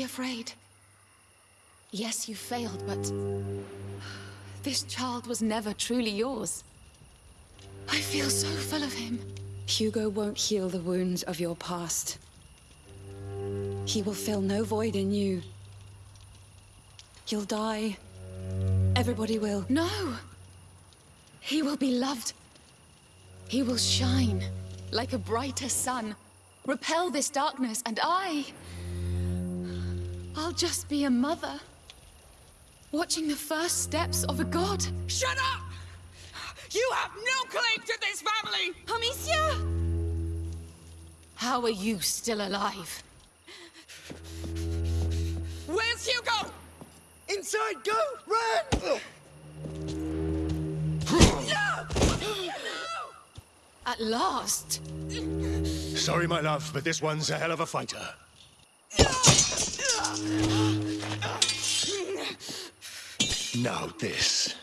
be afraid. Yes, you failed, but... This child was never truly yours. I feel so full of him. Hugo won't heal the wounds of your past. He will fill no void in you. You'll die. Everybody will. No! He will be loved. He will shine like a brighter sun. Repel this darkness, and I... I'll just be a mother. Watching the first steps of a god. Shut up! You have no claim to this family! Amicia! How are you still alive? Where's Hugo? Inside, go! Run! At last! Sorry, my love, but this one's a hell of a fighter. Now this.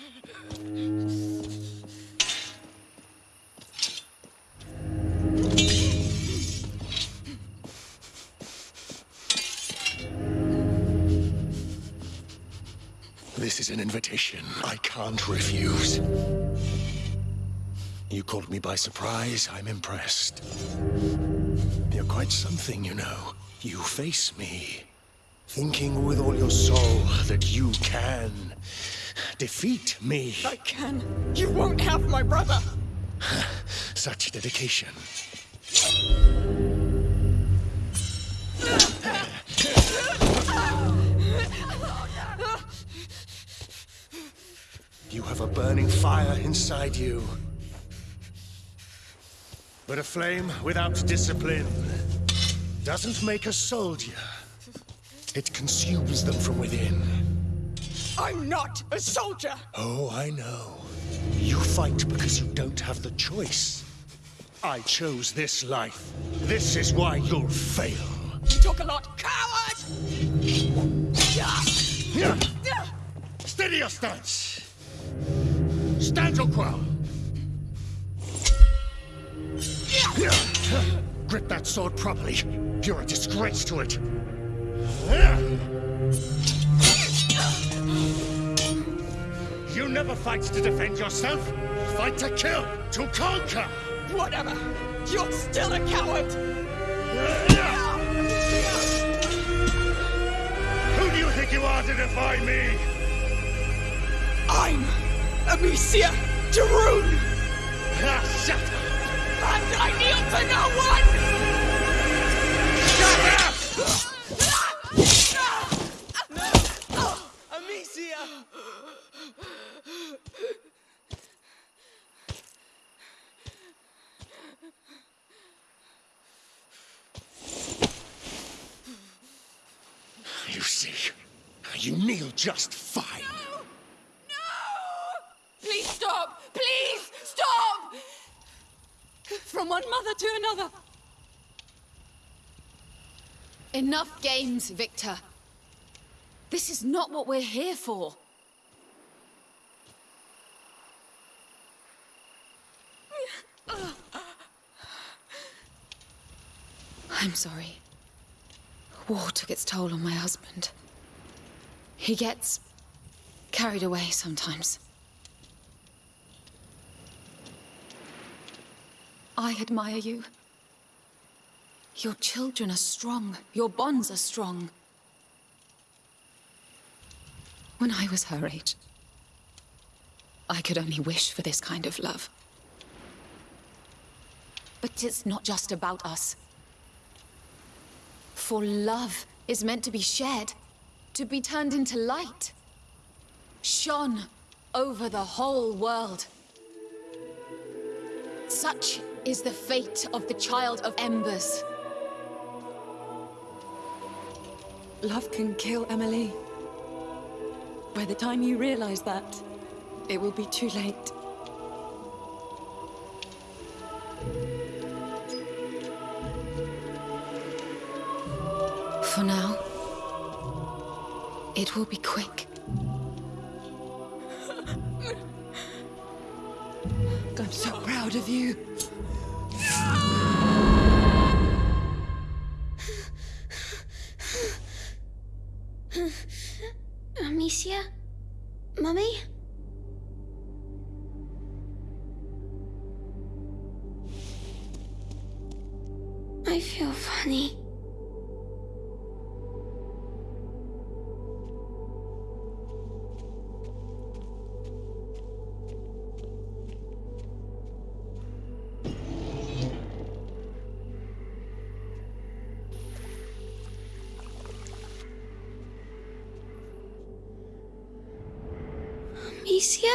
This is an invitation I can't refuse. You caught me by surprise. I'm impressed. You're quite something, you know. You face me, thinking with all your soul that you can defeat me. I can. You won't have my brother. Such dedication. You have a burning fire inside you. But a flame without discipline doesn't make a soldier. It consumes them from within. I'm not a soldier. Oh, I know. You fight because you don't have the choice. I chose this life. This is why you'll fail. You talk a lot. Coward! Steady your stance. Stand your ground. Grip that sword properly. You're a disgrace to it. You never fight to defend yourself. Fight to kill, to conquer. Whatever. You're still a coward. Who do you think you are to defy me? I'm Amicia de Rune, Ah, shut up! and I kneel to no one! Amicia! You see, you kneel just fine. No! No! Please stop! Please stop! From one mother to another. Enough games, Victor. This is not what we're here for. I'm sorry. War took its toll on my husband. He gets carried away sometimes. I admire you. Your children are strong. Your bonds are strong. When I was her age, I could only wish for this kind of love. But it's not just about us. For love is meant to be shared, to be turned into light. Shone over the whole world. Such is the fate of the Child of Embers. Love can kill Emily. By the time you realize that, it will be too late. For now, It will be quick. I'm so proud of you. Amicia? Mummy? Amicia?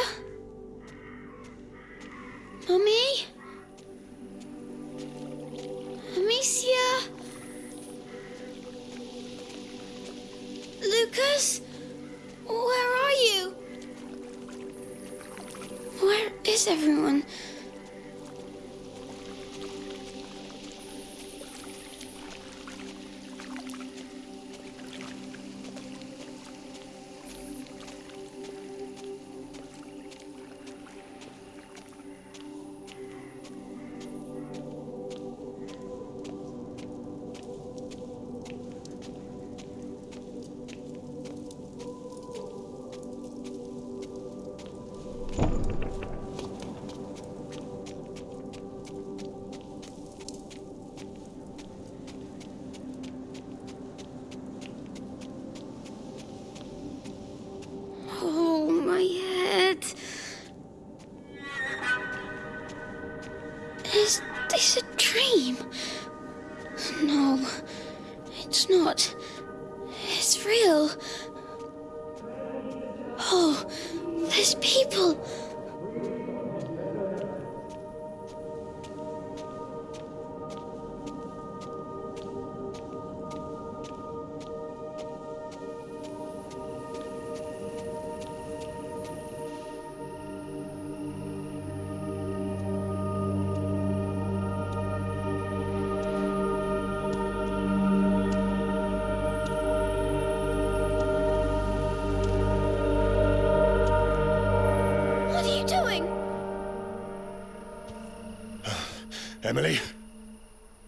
Emily?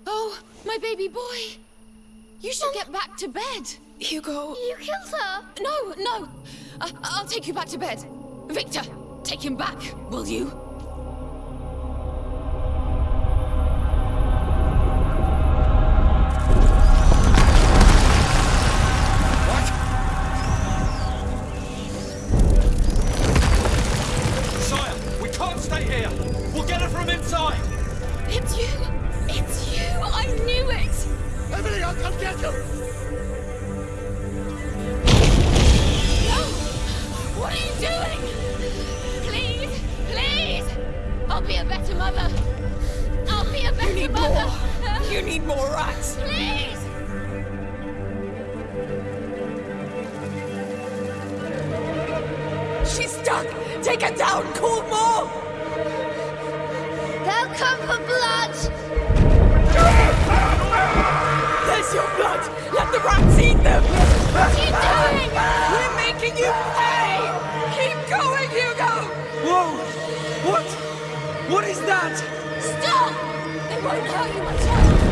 Oh, my baby boy! You should get back to bed. Hugo, You killed her. No, no. I- I'll take you back to bed. Victor, take him back, will you? Stuck. Take it down. More. They'll come for blood. There's your blood. Let the rats eat them. What are you doing? We're making you pay. Keep going, Hugo. Whoa! What? What is that? Stop! They won't hurt you much.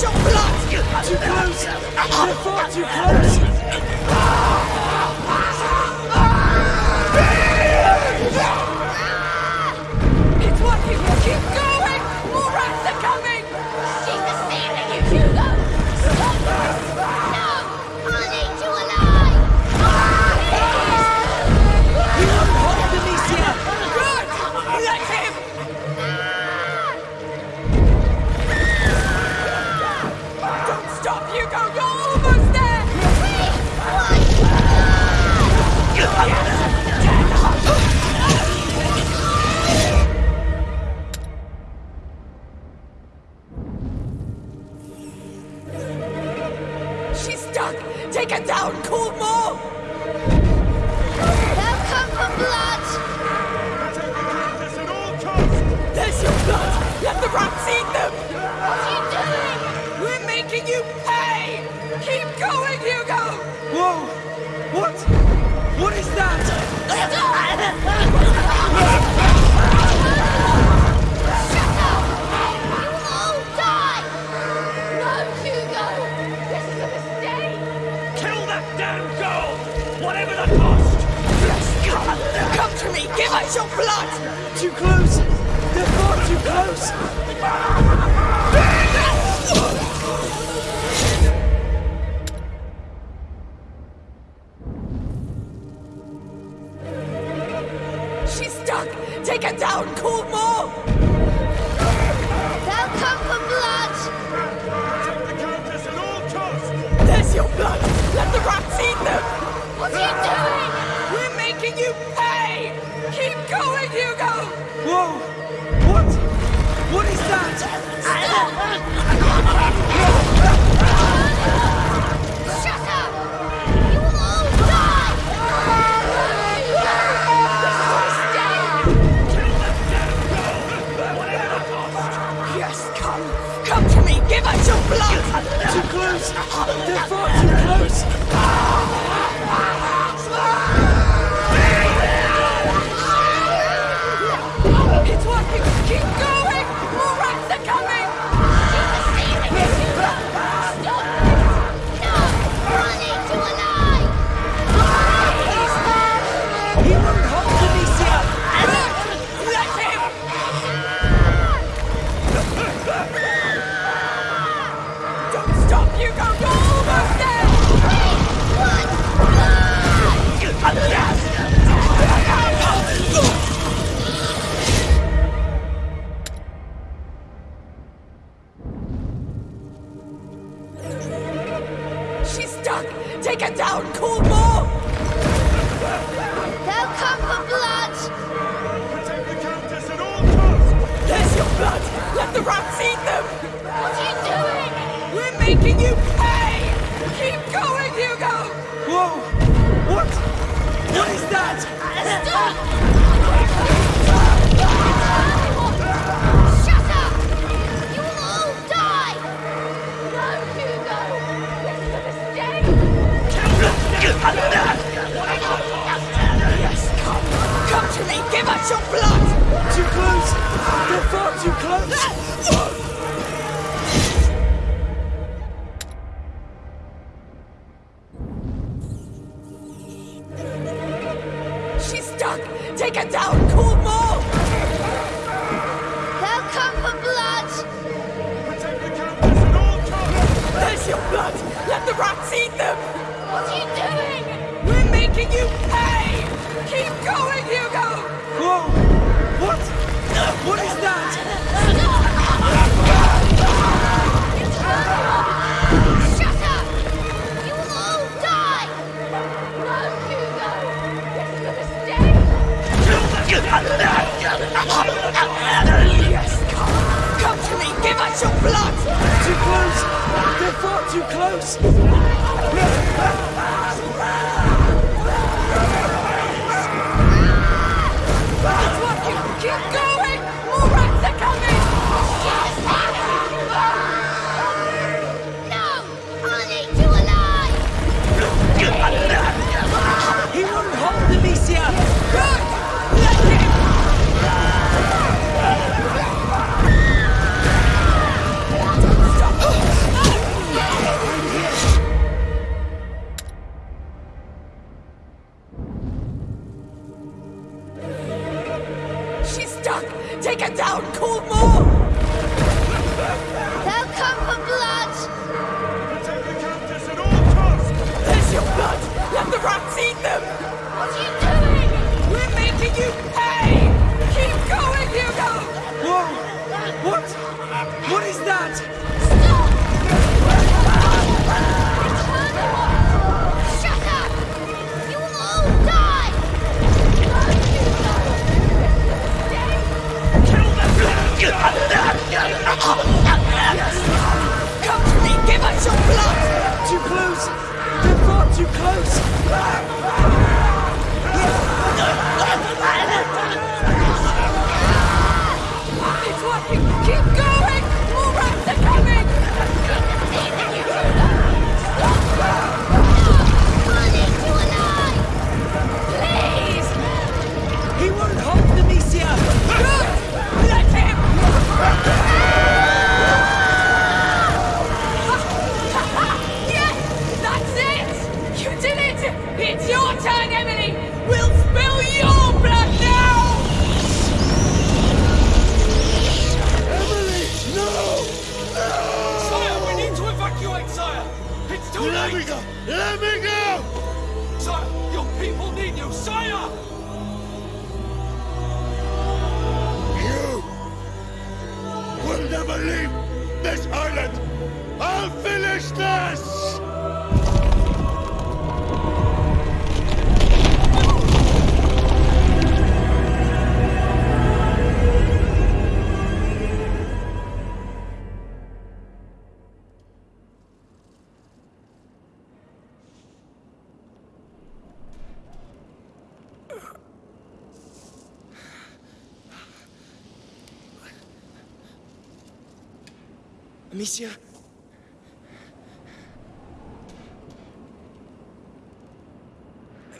Give your blood. Too close! They're far too close! stuck! Take it down, Kumo! They'll come for blood! Protect the Countess at all costs! There's your blood! Let the rats eat them! What are you doing? We're making you pay! Keep going, Hugo! Whoa! What? What is that? Stop! blood! Too close! you go, go! Your blood! Too close! They're far too close!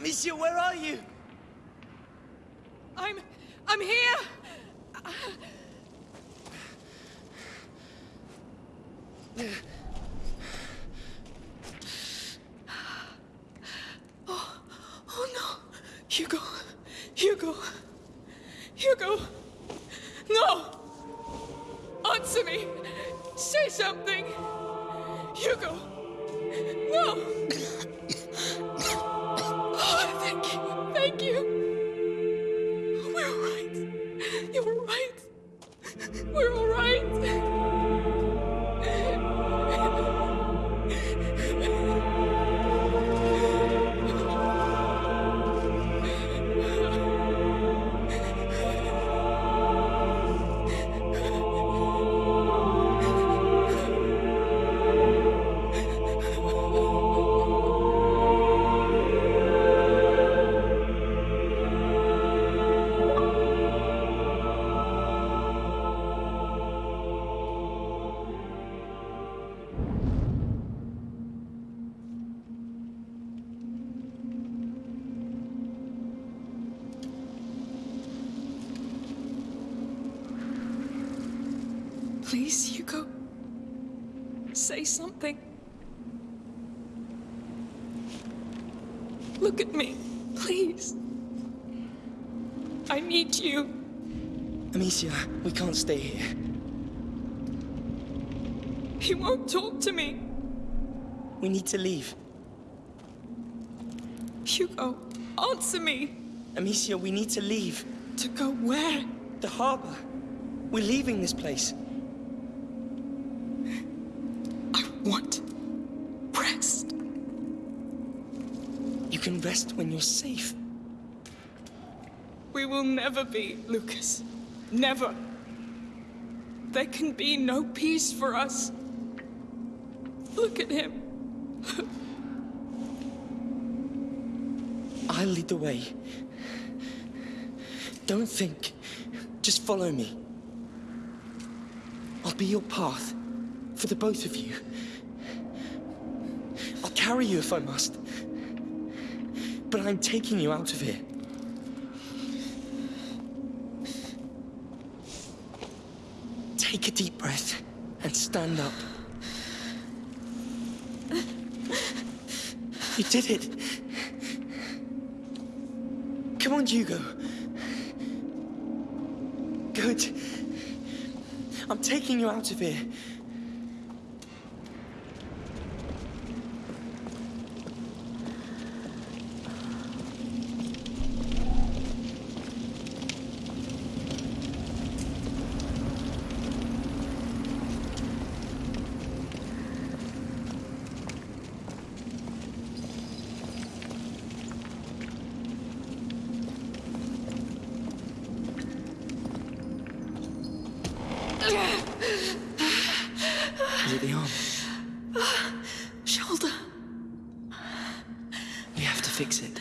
Amicia, where are you? I'm. I'm here! Oh, Say something. Look at me, please. I need you. Amicia, we can't stay here. He won't talk to me. We need to leave. Hugo, answer me. Amicia, we need to leave. To go where? The harbor. We're leaving this place. When you're safe. We will never be, Lucas. Never. There can be no peace for us. Look at him. I'll lead the way. Don't think. Just follow me. I'll be your path for the both of you. I'll carry you if I must. But I'm taking you out of here. Take a deep breath and stand up. You did it. Come on, Hugo. Good. I'm taking you out of here. Is it the arm? Shoulder. We have to fix it.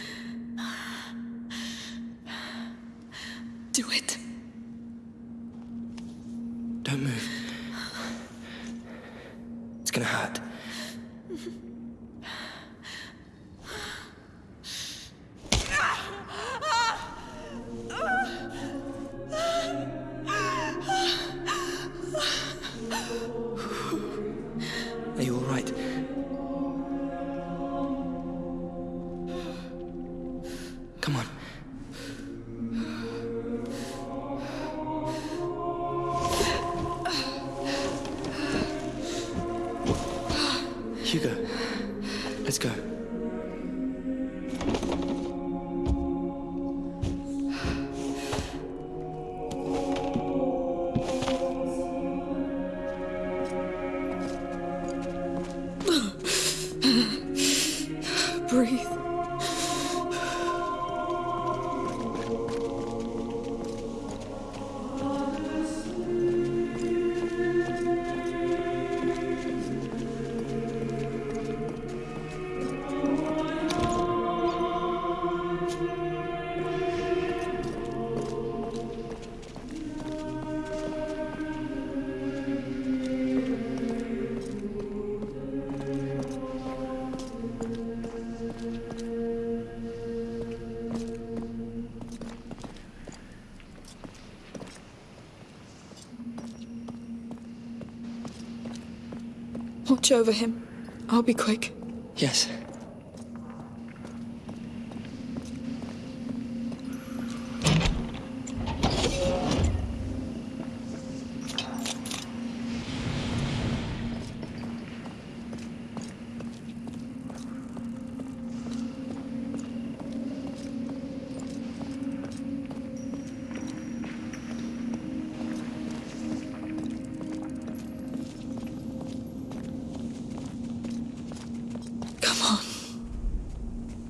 Watch over him. I'll be quick. Yes.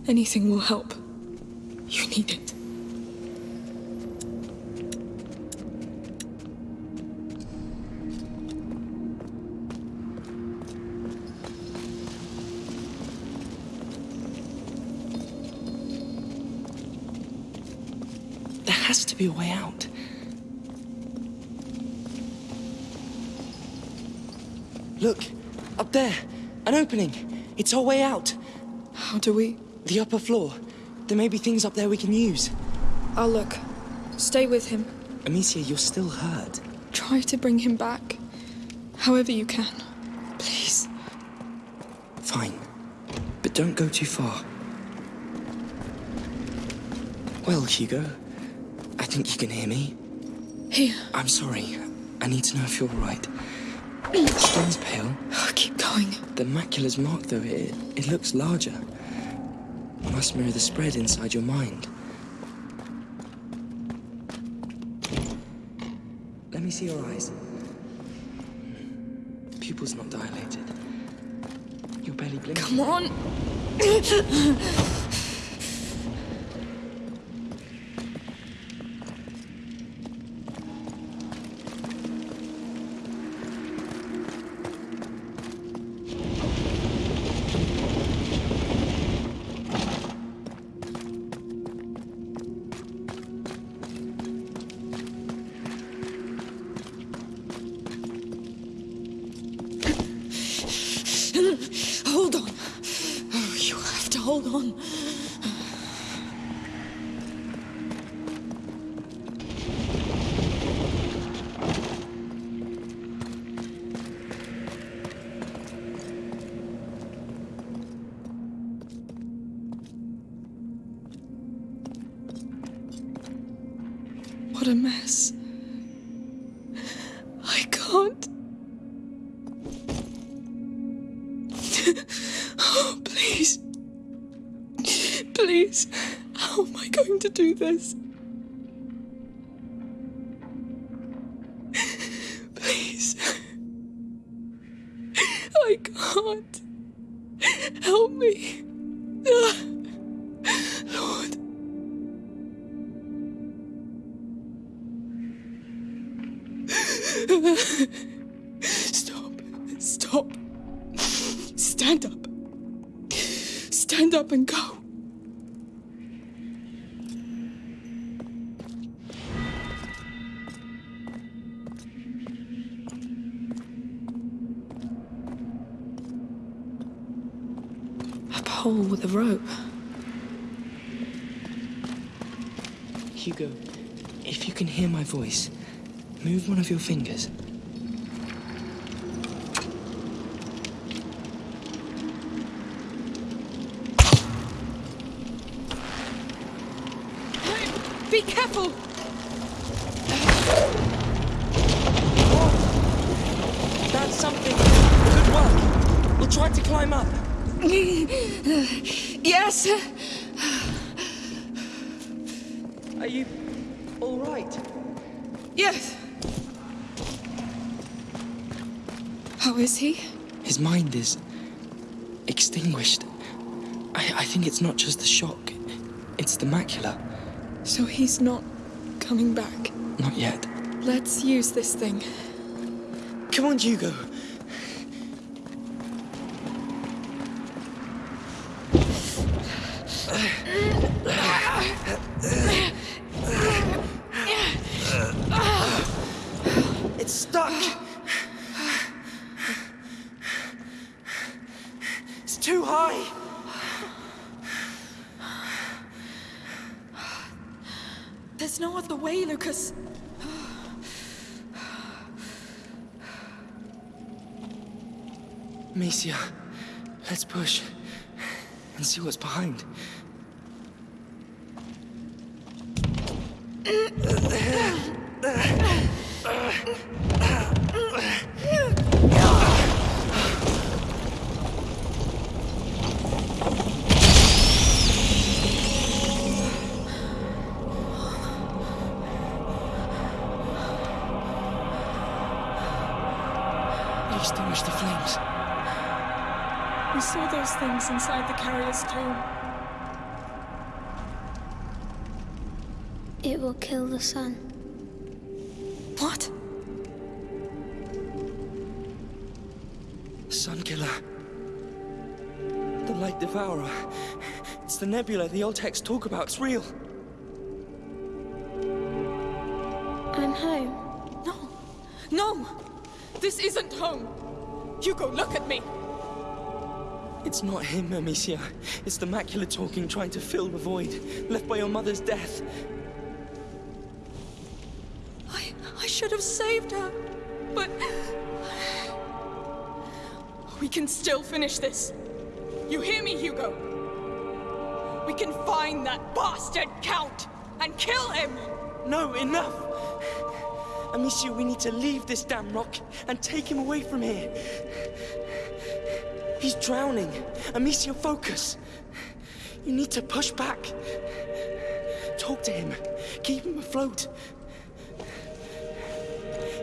Anything will help. You need it. There has to be a way out. Look, up there, an opening. It's our way out. How do we? The upper floor. There may be things up there we can use. I'll look. Stay with him. Amicia, you're still hurt. Try to bring him back. However you can. Please. Fine. But don't go too far. Well, Hugo, I think you can hear me. Here. I'm sorry. I need to know if you're all right. Stone's pale. Oh, keep going. The macula's mark, though, it, it looks larger. Must mirror the spread inside your mind. Let me see your eyes. Pupils not dilated. You're barely blinking. Come on. Oh, please. Please. How am I going to do this? Please. I can't. Help me. One of your fingers. Be careful! That's something. Good work. We'll try to climb up. Yes! Are you all right? Yes! How is he? His mind is extinguished. I, I think it's not just the shock, it's the macula. So he's not coming back. Not yet. Let's use this thing. Come on, Hugo. It's stuck. It's too high. There's no other way, Lucas. Amicia, let's push and see what's behind. Those things inside the carrier's tomb. It will kill the sun. What? Sun Killer. The Light Devourer. It's the nebula the old texts talk about. It's real. I'm home. No. No! This isn't home! Hugo, look at me! It's not him, Amicia. It's the macula talking, trying to fill the void left by your mother's death. I, I should have saved her. But. We can still finish this. You hear me, Hugo? We can find that bastard Count and kill him! No, enough! Amicia, we need to leave this damn rock and take him away from here. He's drowning. Amicia, focus. You need to push back. Talk to him. Keep him afloat.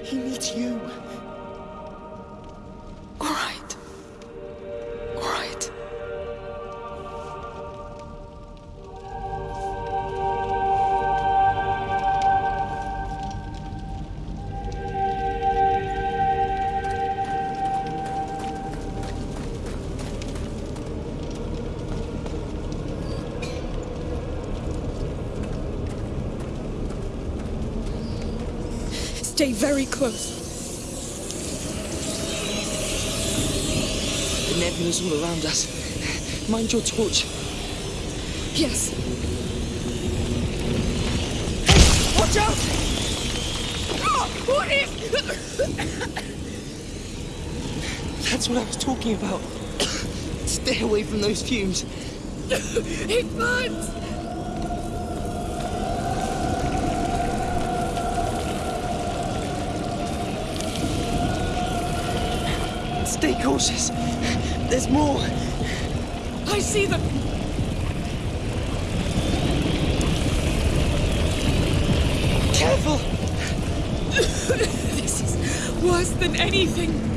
He needs you. Close. The nebula's all around us. Mind your torch. Yes. Watch out! Oh, what is. That's what I was talking about. Stay away from those fumes. It burns! Stay cautious. There's more. I see them! Careful! This is worse than anything.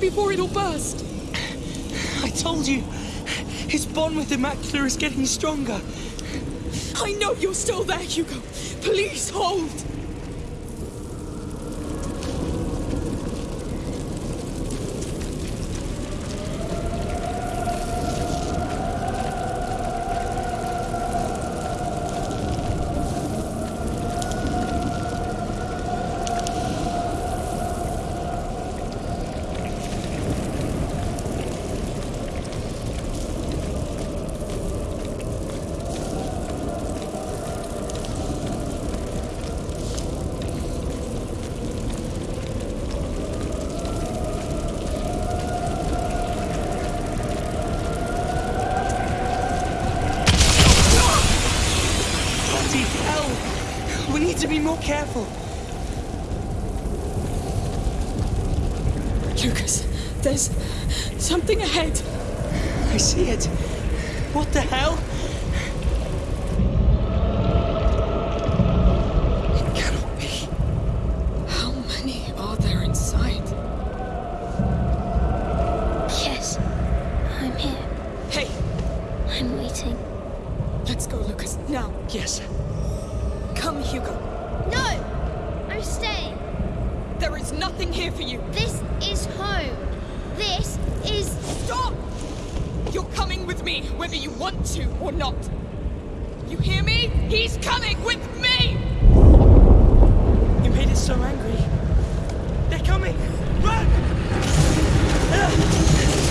before it'll burst. I told you, his bond with Immaculata is getting stronger. I know you're still there, Hugo. Please hold. with me! You made us so angry. They're coming! Run!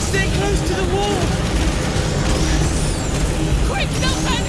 Stay close to the wall! Quick, no panic!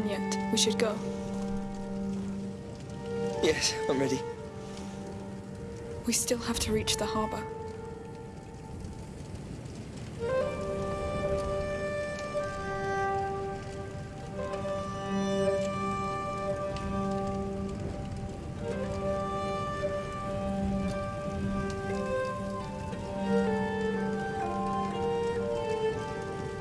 done yet. We should go. Yes, I'm ready. We still have to reach the harbor.